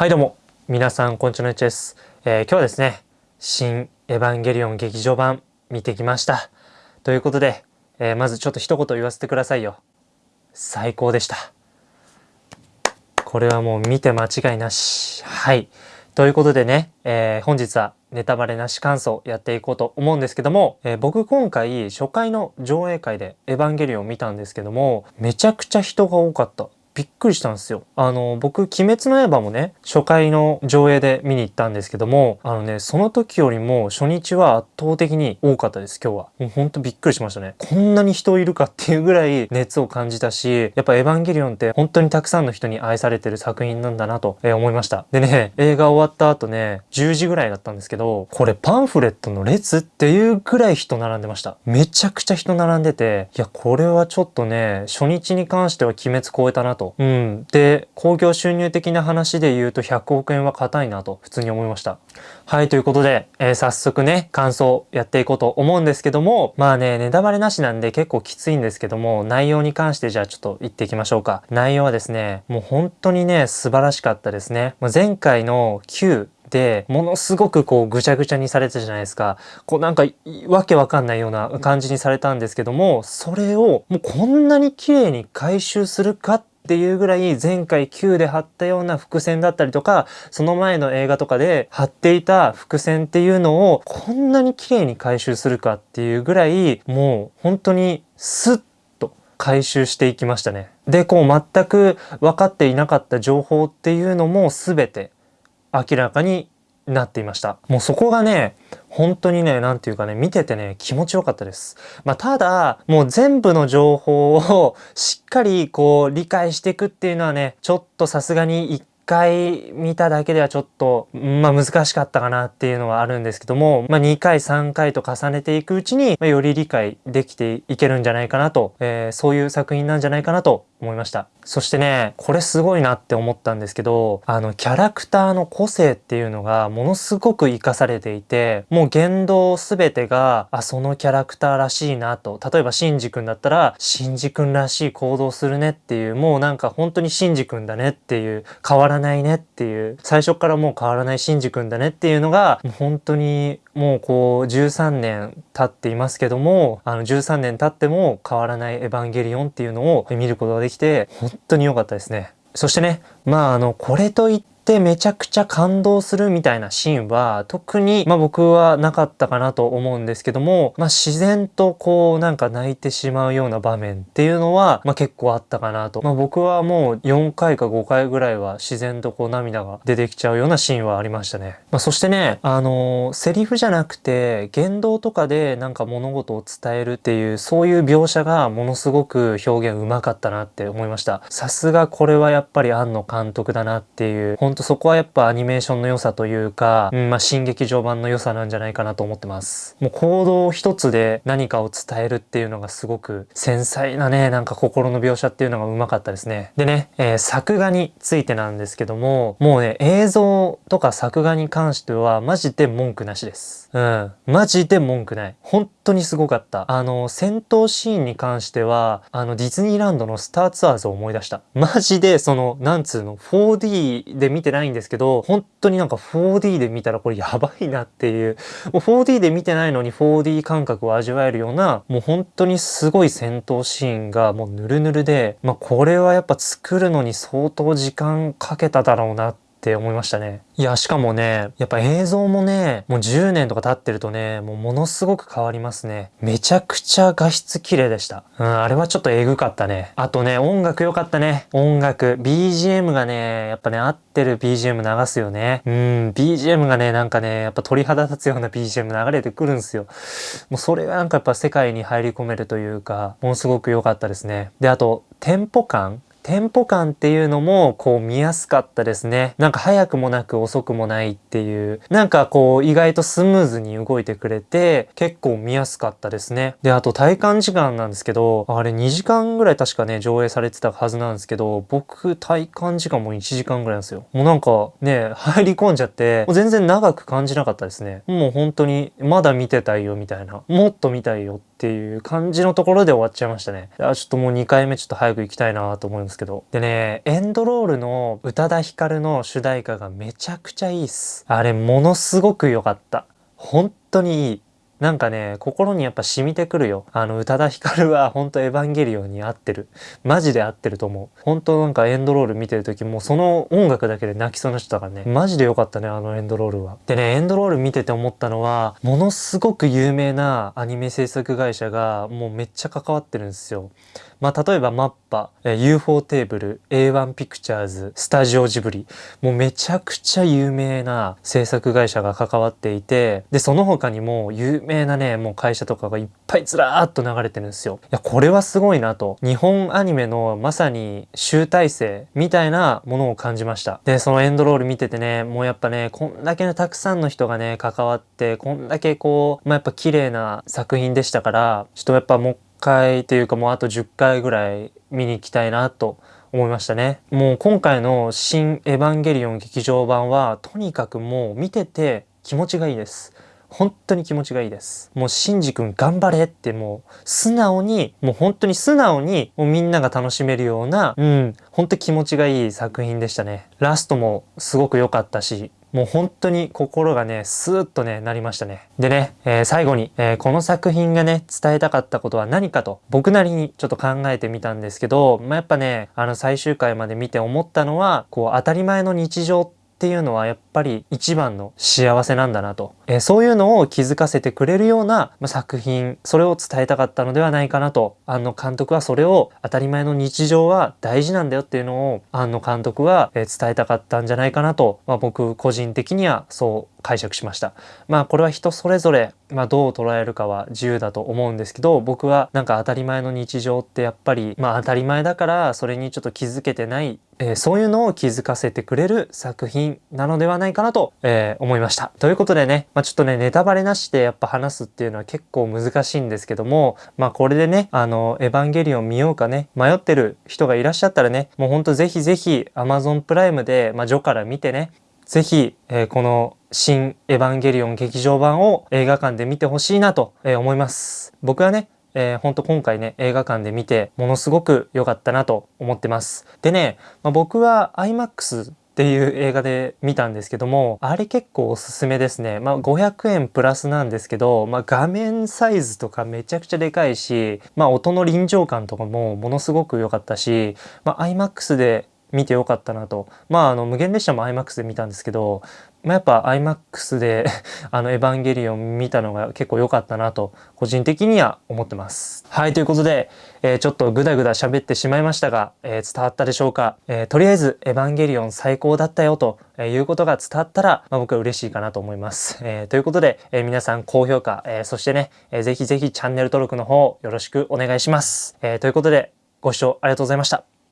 はいどうも、皆さんこんにちは、です、えー、今日はですね、新エヴァンゲリオン劇場版見てきました。ということで、えー、まずちょっと一言言わせてくださいよ。最高でした。これはもう見て間違いなし。はい。ということでね、えー、本日はネタバレなし感想やっていこうと思うんですけども、えー、僕今回初回の上映会でエヴァンゲリオン見たんですけども、めちゃくちゃ人が多かった。びっくりしたんですよ。あの、僕、鬼滅の刃もね、初回の上映で見に行ったんですけども、あのね、その時よりも初日は圧倒的に多かったです、今日は。もうほんとびっくりしましたね。こんなに人いるかっていうぐらい熱を感じたし、やっぱエヴァンゲリオンって本当にたくさんの人に愛されてる作品なんだなと、え思いました。でね、映画終わった後ね、10時ぐらいだったんですけど、これパンフレットの列っていうぐらい人並んでました。めちゃくちゃ人並んでて、いや、これはちょっとね、初日に関しては鬼滅超えたなと。うん。で、興行収入的な話で言うと100億円は硬いなと普通に思いました。はい、ということで、えー、早速ね、感想やっていこうと思うんですけども、まあね、ネタバレなしなんで結構きついんですけども、内容に関してじゃあちょっと言っていきましょうか。内容はですね、もう本当にね、素晴らしかったですね。前回の9で、ものすごくこうぐちゃぐちゃにされてたじゃないですか。こうなんかわけわかんないような感じにされたんですけども、それをもうこんなに綺麗に回収するかっっていうぐらい前回9で貼ったような伏線だったりとか、その前の映画とかで貼っていた伏線っていうのをこんなに綺麗に回収するかっていうぐらい、もう本当にスッと回収していきましたね。で、こう全く分かっていなかった情報っていうのも全て明らかになっていました。もうそこがね、本当にね、なんていうかね、見ててね、気持ちよかったです。まあ、ただ、もう全部の情報を しっかりこう理解していくっていうのはね、ちょっとさすがに一回見ただけではちょっと、まあ難しかったかなっていうのはあるんですけども、まあ2回3回と重ねていくうちに、まあ、より理解できていけるんじゃないかなと、えー、そういう作品なんじゃないかなと思いました。そしてね、これすごいなって思ったんですけど、あの、キャラクターの個性っていうのがものすごく活かされていて、もう言動すべてが、あ、そのキャラクターらしいなと。例えば、シンジ君だったら、シンジ君らしい行動するねっていう、もうなんか本当にシンジ君だねっていう、変わらないねっていう、最初からもう変わらないシンジ君だねっていうのが、本当にもうこう13年経っていますけども、あの13年経っても変わらないエヴァンゲリオンっていうのを見ることができて、本当に良かったですね。そしてね、まああの、これといっってめちゃくちゃ感動するみたいなシーンは特にまあ僕はなかったかなと思うんですけども、まあ自然とこうなんか泣いてしまうような場面っていうのはまあ結構あったかなと。まあ僕はもう4回か5回ぐらいは自然とこう涙が出てきちゃうようなシーンはありましたね。まあそしてね、あのー、セリフじゃなくて言動とかでなんか物事を伝えるっていうそういう描写がものすごく表現うまかったなって思いました。さすがこれはやっぱり庵野監督だなっていう、本当とそこはやっぱアニメーションの良さというか、うん、まあ、新劇場版の良さなんじゃないかなと思ってます。もう行動一つで何かを伝えるっていうのがすごく繊細なね、なんか心の描写っていうのがうまかったですね。でね、えー、作画についてなんですけども、もうね、映像とか作画に関してはマジで文句なしです。うん。マジで文句ない。本当にすごかった。あの、戦闘シーンに関しては、あの、ディズニーランドのスターツアーズを思い出した。マジで、その、なんつうの、4D で見見てないんですけど、本当になんか 4D で見たらこれやばいなっていう、もう 4D で見てないのに 4D 感覚を味わえるような、もう本当にすごい戦闘シーンがもうヌルヌルで、まあこれはやっぱ作るのに相当時間かけただろうなってって思いましたね。いや、しかもね、やっぱ映像もね、もう10年とか経ってるとね、もうものすごく変わりますね。めちゃくちゃ画質綺麗でした。うん、あれはちょっとエグかったね。あとね、音楽良かったね。音楽。BGM がね、やっぱね、合ってる BGM 流すよね。うん、BGM がね、なんかね、やっぱ鳥肌立つような BGM 流れてくるんですよ。もうそれがなんかやっぱ世界に入り込めるというか、ものすごく良かったですね。で、あと、テンポ感テンポ感っていうのもこう見やすかったですね。なんか早くもなく遅くもないっていう、なんかこう意外とスムーズに動いてくれて結構見やすかったですね。で、あと体感時間なんですけど、あれ2時間ぐらい確かね、上映されてたはずなんですけど、僕体感時間も1時間ぐらいなんですよ。もうなんかね、入り込んじゃって、もう全然長く感じなかったですね。もう本当にまだ見てたいよみたいな、もっと見たいよってっていう感じのところで終わっちゃいましたね。あちょっともう2回目ちょっと早く行きたいなと思うんですけど。でね、エンドロールの宇多田ヒカルの主題歌がめちゃくちゃいいっす。あれものすごく良かった。本当にいい。なんかね、心にやっぱ染みてくるよ。あの、宇多田ヒカルは 本当エヴァンゲリオンに合ってる。マジで合ってると思う。本当なんかエンドロール見てる時もうその音楽だけで泣きそうな人だからね。マジで良かったね、あのエンドロールは。でね、エンドロール見てて思ったのは、ものすごく有名なアニメ制作会社がもうめっちゃ関わってるんですよ。まあ、例えばマッパ、UFO テーブル、A1 ピクチャーズ、スタジオジブリ、もうめちゃくちゃ有名な制作会社が関わっていて、で、その他にも有名名なね、もう会社とかがいっぱいずらーっと流れてるんですよ。いや、これはすごいなと。日本アニメのまさに集大成みたいなものを感じました。で、そのエンドロール見ててね、もうやっぱね、こんだけね、たくさんの人がね、関わって、こんだけこう、まあ、やっぱ綺麗な作品でしたから、ちょっとやっぱもう回というかもうあと10回ぐらい見に行きたいなと思いましたね。もう今回の新エヴァンゲリオン劇場版はとにかくもう見てて気持ちがいいです。本当に気持ちがいいです。もうシンジ君頑張れってもう素直に、もう本当に素直にもうみんなが楽しめるような、うん、本当気持ちがいい作品でしたね。ラストもすごく良かったし、もう本当に心がね、スーッとね、なりましたね。でね、えー、最後に、えー、この作品がね、伝えたかったことは何かと、僕なりにちょっと考えてみたんですけど、まあ、やっぱね、あの最終回まで見て思ったのは、こう当たり前の日常ってっていうのはやっぱり一番の幸せなんだなと、えー、そういうのを気づかせてくれるような、作品それを伝えたかったのではないかなと。庵野監督はそれを当たり前の日常は大事なんだよっていうのを庵野監督は、伝えたかったんじゃないかなと、まあ、僕個人的にはそう解釈しました。まあこれは人それぞれ、まあ、どう捉えるかは自由だと思うんですけど僕はなんか当たり前の日常ってやっぱりまあ当たり前だからそれにちょっと気づけてないえー、そういうのを気づかせてくれる作品なのではないかなと、えー、思いました。ということでね、まあ、ちょっとね、ネタバレなしでやっぱ話すっていうのは結構難しいんですけども、まあこれでね、あの、エヴァンゲリオン見ようかね、迷ってる人がいらっしゃったらね、もうほんとぜひぜひ Amazon プライムで、まあ、ジョから見てね、ぜひ、えー、この新エヴァンゲリオン劇場版を映画館で見てほしいなと、思います。僕はね、えー、ほんと今回ね、映画館で見て、ものすごく良かったなと思ってます。でね、まあ、僕は IMAX っていう映画で見たんですけども、あれ結構おすすめですね。まあ500円プラスなんですけど、まあ画面サイズとかめちゃくちゃでかいし、まあ音の臨場感とかもものすごく良かったし、まあ IMAX で見てよかったなと。まああの無限列車も IMAX で見たんですけど、まあ、やっぱ IMAX で あのエヴァンゲリオン見たのが結構良かったなと個人的には思ってます。はい、ということで、えー、ちょっとグダグダ喋ってしまいましたが、えー、伝わったでしょうか、えー、とりあえずエヴァンゲリオン最高だったよとえいうことが伝わったら、まあ、僕は嬉しいかなと思います。えということで、え皆さん高評価、えそしてね、えー、ぜひぜひチャンネル登録の方よろしくお願いします。えということでご視聴ありがとうございました。